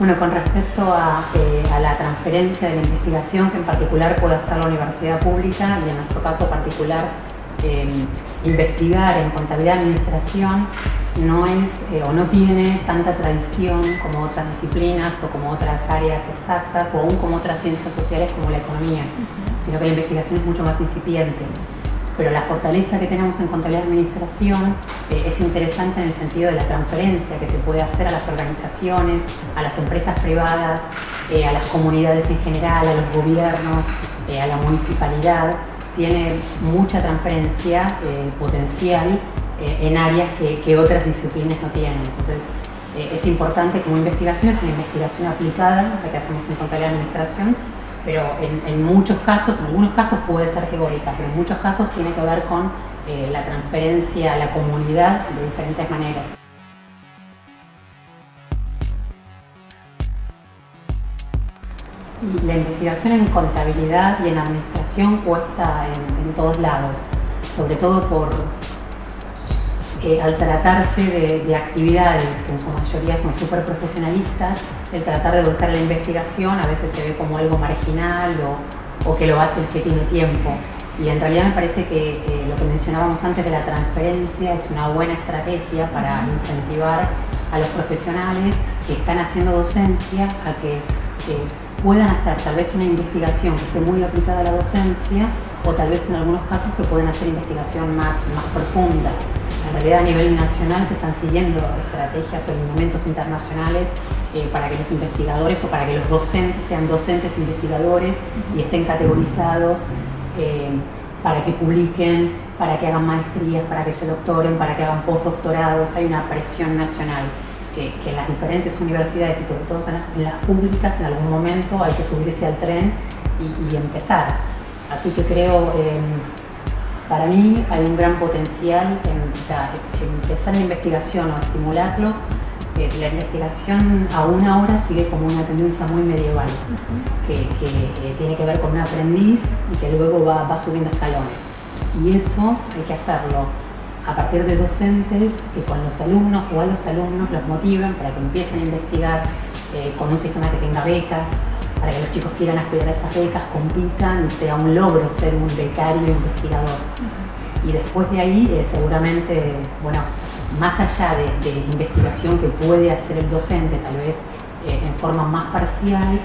Bueno, con respecto eh, a, la transferencia de la investigación, que en particular puede hacer la universidad pública y en nuestro caso particular eh, investigar en contabilidad y administración no es eh, o no tiene tanta tradición como otras disciplinas o como otras áreas exactas o aún como otras ciencias sociales como la economía, sino que la investigación es mucho más incipiente pero la fortaleza que tenemos en contabilidad de administración eh, es interesante en el sentido de la transferencia que se puede hacer a las organizaciones, a las empresas privadas, eh, a las comunidades en general, a los gobiernos, eh, a la municipalidad. Tiene mucha transferencia potencial en áreas que, otras disciplinas no tienen. Entonces, es importante como investigación, es una investigación aplicada, la que hacemos en contabilidad de administración, pero en, muchos casos, en algunos casos puede ser teórica, pero en muchos casos tiene que ver con eh, la transferencia a la comunidad de diferentes maneras. la investigación en contabilidad y en administración cuesta en todos lados, sobre todo por, al tratarse de, actividades que en su mayoría son súper profesionalistas, el tratar de buscar la investigación a veces se ve como algo marginal o, que lo hace el que tiene tiempo. Y en realidad me parece que lo que mencionábamos antes de la transferencia es una buena estrategia para incentivar a los profesionales que están haciendo docencia a que, puedan hacer tal vez una investigación que esté muy aplicada a la docencia o tal vez en algunos casos que puedan hacer investigación más, más profunda. En realidad a nivel nacional se están siguiendo estrategias o lineamientos internacionales eh, para que los investigadores o para que los docentes sean docentes investigadores y estén categorizados eh, para que publiquen, para que hagan maestrías, para que se doctoren, para que hagan postdoctorados. Hay una presión nacional que, en las diferentes universidades y sobre todo en las, públicas en algún momento hay que subirse al tren y, empezar. Así que creo... Eh, para mí hay un gran potencial en, empezar la investigación o estimularlo. Eh, la investigación aún ahora sigue como una tendencia muy medieval, que, eh, tiene que ver con un aprendiz y que luego va, subiendo escalones. Y eso hay que hacerlo a partir de docentes que con los alumnos o a los alumnos los motiven para que empiecen a investigar eh, con un sistema que tenga becas, para que los chicos quieran aspirar a esas becas, compitan y sea un logro ser un becario investigador. Y después de ahí, eh, seguramente, bueno, más allá de, investigación que puede hacer el docente, tal vez eh, en forma más parcial,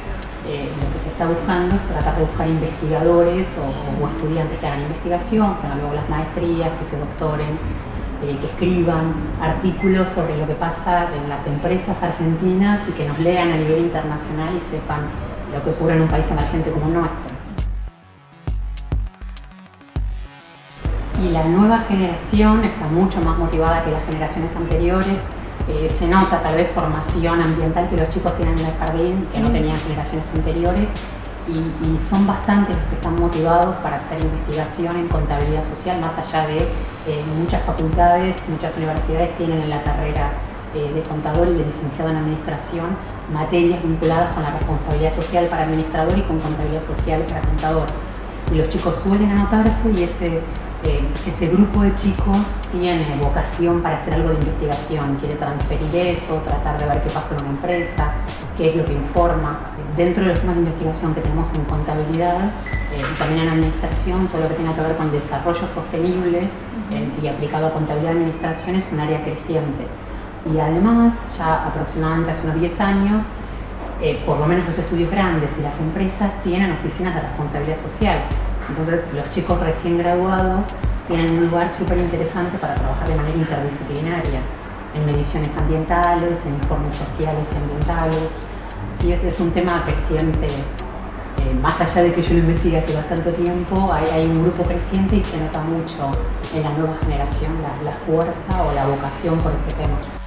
eh, lo que se está buscando es tratar de buscar investigadores o, estudiantes que hagan investigación, que hagan luego las maestrías, que se doctoren, que escriban artículos sobre lo que pasa en las empresas argentinas y que nos lean a nivel internacional y sepan lo que ocurre en un país emergente como el nuestro. Y la nueva generación está mucho más motivada que las generaciones anteriores. Eh, se nota tal vez formación ambiental que los chicos tienen en el jardín que no tenían generaciones anteriores y, son bastantes los que están motivados para hacer investigación en contabilidad social, más allá de eh, muchas facultades, muchas universidades tienen en la carrera eh, de contador y de licenciado en administración materias vinculadas con la responsabilidad social para administrador y con contabilidad social para contador. Y los chicos suelen anotarse y ese, eh, ese grupo de chicos tiene vocación para hacer algo de investigación, quiere transferir eso, tratar de ver qué pasó en una empresa, qué es lo que informa. Dentro de los temas de investigación que tenemos en contabilidad eh, y también en administración, todo lo que tenga que ver con desarrollo sostenible eh, y aplicado a contabilidad y administración es un área creciente y además, ya aproximadamente hace unos 10 años, eh, por lo menos los estudios grandes y las empresas tienen oficinas de responsabilidad social. Entonces, los chicos recién graduados tienen un lugar súper interesante para trabajar de manera interdisciplinaria, en mediciones ambientales, en informes sociales y ambientales. Sí, ese es un tema creciente. Eh, más allá de que yo lo investigue hace bastante tiempo, hay, un grupo creciente y se nota mucho en la nueva generación la fuerza o la vocación por ese tema.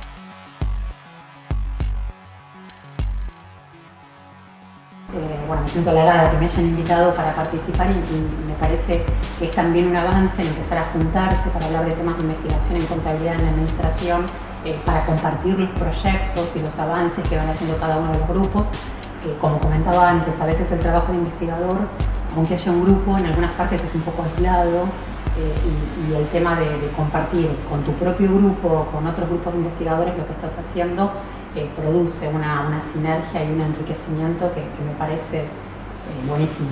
Me siento halagada que me hayan invitado para participar y, me parece que es también un avance en empezar a juntarse para hablar de temas de investigación en contabilidad en la administración, eh, para compartir los proyectos y los avances que van haciendo cada uno de los grupos. como comentaba antes, a veces el trabajo de investigador, aunque haya un grupo, en algunas partes es un poco aislado eh, y, el tema de, compartir con tu propio grupo o con otros grupos de investigadores lo que estás haciendo produce una, sinergia y un enriquecimiento que, me parece buenísimo.